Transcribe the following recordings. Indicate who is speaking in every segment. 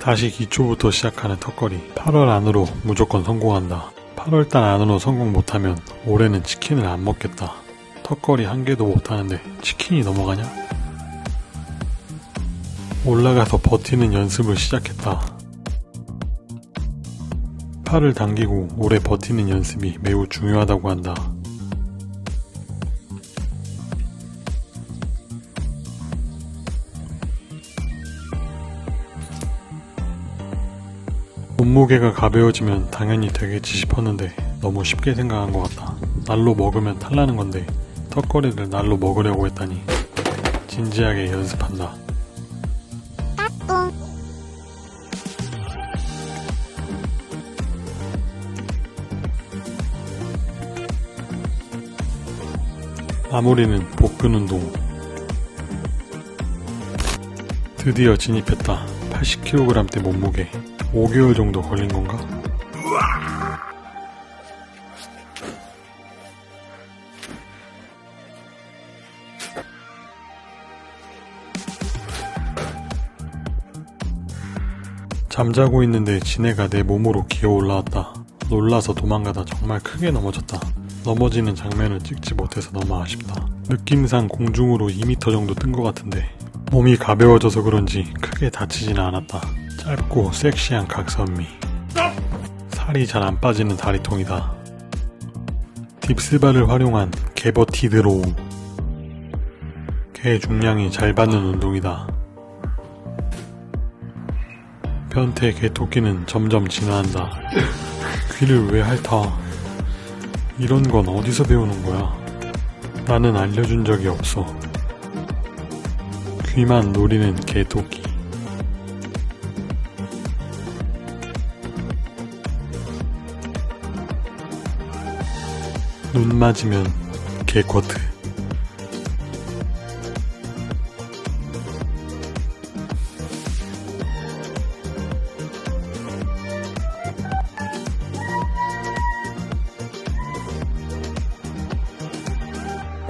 Speaker 1: 다시 기초부터 시작하는 턱걸이. 8월 안으로 무조건 성공한다. 8월달 안으로 성공 못하면 올해는 치킨을 안 먹겠다. 턱걸이 한 개도 못하는데 치킨이 넘어가냐? 올라가서 버티는 연습을 시작했다. 팔을 당기고 오래 버티는 연습이 매우 중요하다고 한다 몸무게가 가벼워지면 당연히 되겠지 싶었는데 너무 쉽게 생각한 것 같다. 날로 먹으면 탈나는 건데 턱걸이를 날로 먹으려고 했다니 진지하게 연습한다. 마무리는 복근 운동. 드디어 진입했다. 80kg대 몸무게. 5개월 정도 걸린 건가? 잠자고 있는데 지네가 내 몸으로 기어 올라왔다. 놀라서 도망가다 정말 크게 넘어졌다. 넘어지는 장면을 찍지 못해서 너무 아쉽다. 느낌상 공중으로 2m 정도 뜬 것 같은데 몸이 가벼워져서 그런지 크게 다치지는 않았다. 짧고 섹시한 각선미. 살이 잘 안 빠지는 다리통이다. dips bar를 활용한 개verted row. 개 중량이 잘 받는 운동이다. 변태 개 토끼는 점점 진화한다. 귀를 왜 핥아? 이런 건 어디서 배우는 거야? 나는 알려준 적이 없어. 귀만 노리는 개 토끼 눈 맞으면 개쿼트.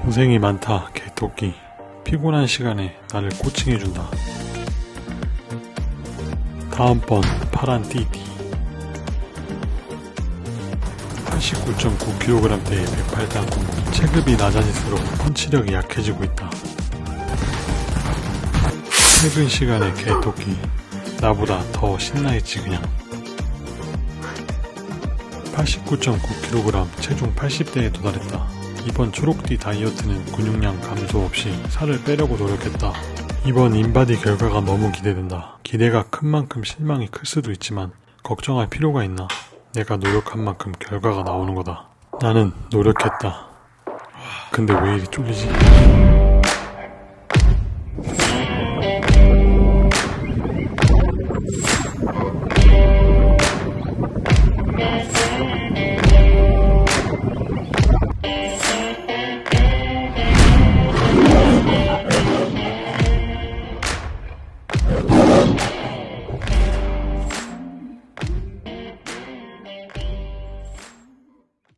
Speaker 1: 고생이 많다 개토끼. 피곤한 시간에 나를 코칭해준다. 다음번 파란 띠띠 89.9kg대의 108단 공무 체급이 낮아질수록 펀치력이 약해지고 있다. 최근 시간에 개토끼 나보다 더 신나있지 그냥 89.9kg 체중 80대에 도달했다. 이번 초록띠 다이어트는 근육량 감소 없이 살을 빼려고 노력했다. 이번 인바디 결과가 너무 기대된다. 기대가 큰 만큼 실망이 클 수도 있지만 걱정할 필요가 있나? 내가 노력한 만큼 결과가 나오는 거다. 나는 노력했다. 근데 왜 이리 쫄리지?